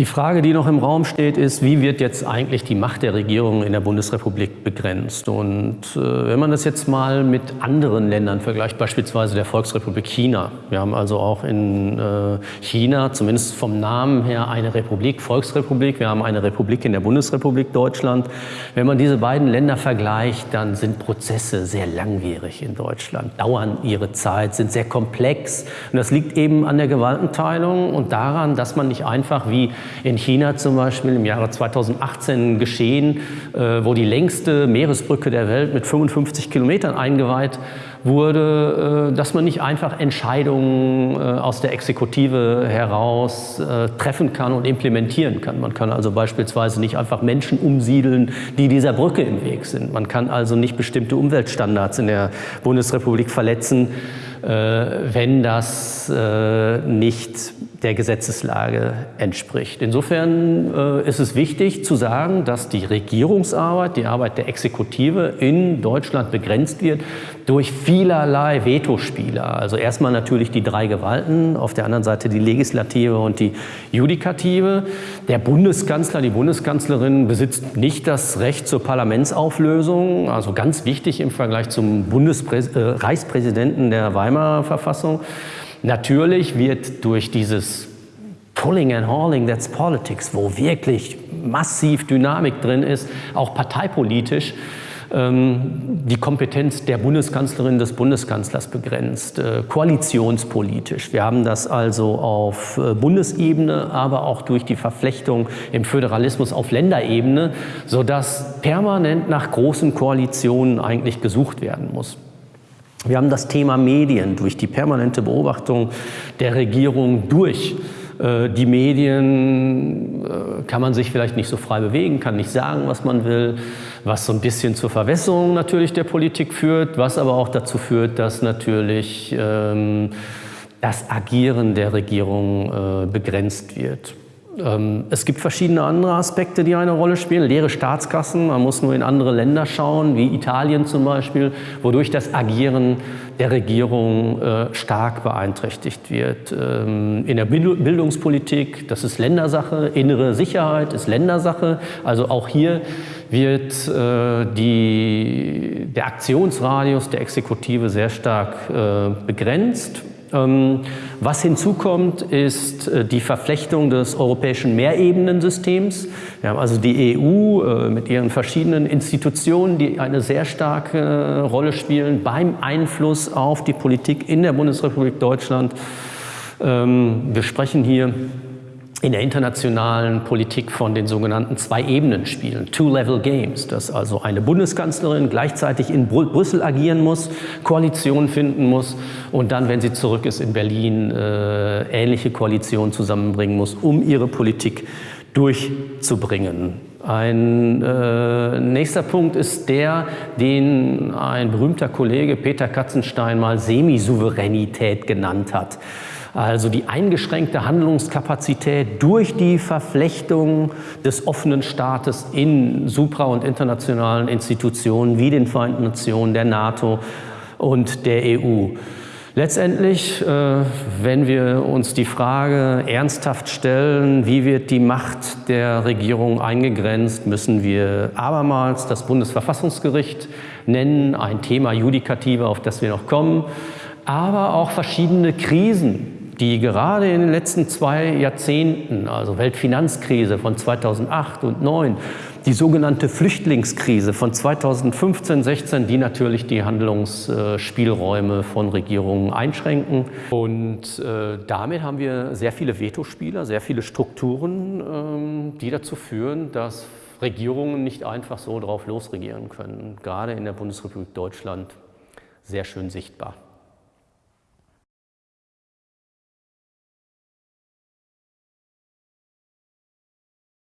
Die Frage, die noch im Raum steht, ist, wie wird jetzt eigentlich die Macht der Regierung in der Bundesrepublik begrenzt? Und äh, wenn man das jetzt mal mit anderen Ländern vergleicht, beispielsweise der Volksrepublik China. Wir haben also auch in äh, China, zumindest vom Namen her, eine Republik, Volksrepublik. Wir haben eine Republik in der Bundesrepublik Deutschland. Wenn man diese beiden Länder vergleicht, dann sind Prozesse sehr langwierig in Deutschland, dauern ihre Zeit, sind sehr komplex. Und das liegt eben an der Gewaltenteilung und daran, dass man nicht einfach wie in China zum Beispiel im Jahre 2018 geschehen, äh, wo die längste Meeresbrücke der Welt mit 55 Kilometern eingeweiht wurde, äh, dass man nicht einfach Entscheidungen äh, aus der Exekutive heraus treffen kann und implementieren kann. Man kann also beispielsweise nicht einfach Menschen umsiedeln, die dieser Brücke im Weg sind. Man kann also nicht bestimmte Umweltstandards in der Bundesrepublik verletzen, wenn das nicht der Gesetzeslage entspricht. Insofern äh, ist es wichtig zu sagen, dass die Regierungsarbeit, die Arbeit der Exekutive in Deutschland begrenzt wird durch vielerlei Vetospieler. Also erstmal natürlich die drei Gewalten, auf der anderen Seite die Legislative und die Judikative. Der Bundeskanzler, die Bundeskanzlerin besitzt nicht das Recht zur Parlamentsauflösung, also ganz wichtig im Vergleich zum Bundespräs äh, der Weimarer Verfassung. Natürlich wird durch dieses Pulling and Hauling, that's politics, wo wirklich massiv Dynamik drin ist, auch parteipolitisch, ähm, die Kompetenz der Bundeskanzlerin des Bundeskanzlers begrenzt, äh, koalitionspolitisch. Wir haben das also auf äh, Bundesebene, aber auch durch die Verflechtung im Föderalismus auf Länderebene, sodass permanent nach großen Koalitionen eigentlich gesucht werden muss. Wir haben das Thema Medien durch die permanente Beobachtung der Regierung durch äh, die Medien äh, kann man sich vielleicht nicht so frei bewegen, kann nicht sagen, was man will, was so ein bisschen zur Verwässerung natürlich der Politik führt, was aber auch dazu führt, dass natürlich ähm, das Agieren der Regierung äh, begrenzt wird. Ähm, es gibt verschiedene andere Aspekte, die eine Rolle spielen. Leere Staatskassen, man muss nur in andere Länder schauen, wie Italien zum Beispiel, wodurch das Agieren der Regierung äh, stark beeinträchtigt wird. Ähm, in der Bildungspolitik, das ist Ländersache, innere Sicherheit ist Ländersache. Also auch hier wird äh, die, der Aktionsradius der Exekutive sehr stark äh, begrenzt. Ähm, was hinzukommt, ist äh, die Verflechtung des europäischen Mehrebenensystems. Wir haben also die EU äh, mit ihren verschiedenen Institutionen, die eine sehr starke äh, Rolle spielen beim Einfluss auf die Politik in der Bundesrepublik Deutschland. Ähm, wir sprechen hier in der internationalen Politik von den sogenannten Zwei-Ebenen-Spielen, Two-Level-Games, dass also eine Bundeskanzlerin gleichzeitig in Brü Brüssel agieren muss, Koalitionen finden muss und dann, wenn sie zurück ist in Berlin, äh, ähnliche Koalitionen zusammenbringen muss, um ihre Politik durchzubringen. Ein äh, nächster Punkt ist der, den ein berühmter Kollege Peter Katzenstein mal Semisouveränität genannt hat. Also die eingeschränkte Handlungskapazität durch die Verflechtung des offenen Staates in supra- und internationalen Institutionen wie den Vereinten Nationen, der NATO und der EU. Letztendlich, äh, wenn wir uns die Frage ernsthaft stellen, wie wird die Macht der Regierung eingegrenzt, müssen wir abermals das Bundesverfassungsgericht nennen, ein Thema Judikative, auf das wir noch kommen, aber auch verschiedene Krisen, die gerade in den letzten zwei Jahrzehnten, also Weltfinanzkrise von 2008 und 2009, die sogenannte Flüchtlingskrise von 2015, 16, die natürlich die Handlungsspielräume von Regierungen einschränken. Und äh, damit haben wir sehr viele Vetospieler, sehr viele Strukturen, ähm, die dazu führen, dass Regierungen nicht einfach so drauf losregieren können. Gerade in der Bundesrepublik Deutschland sehr schön sichtbar.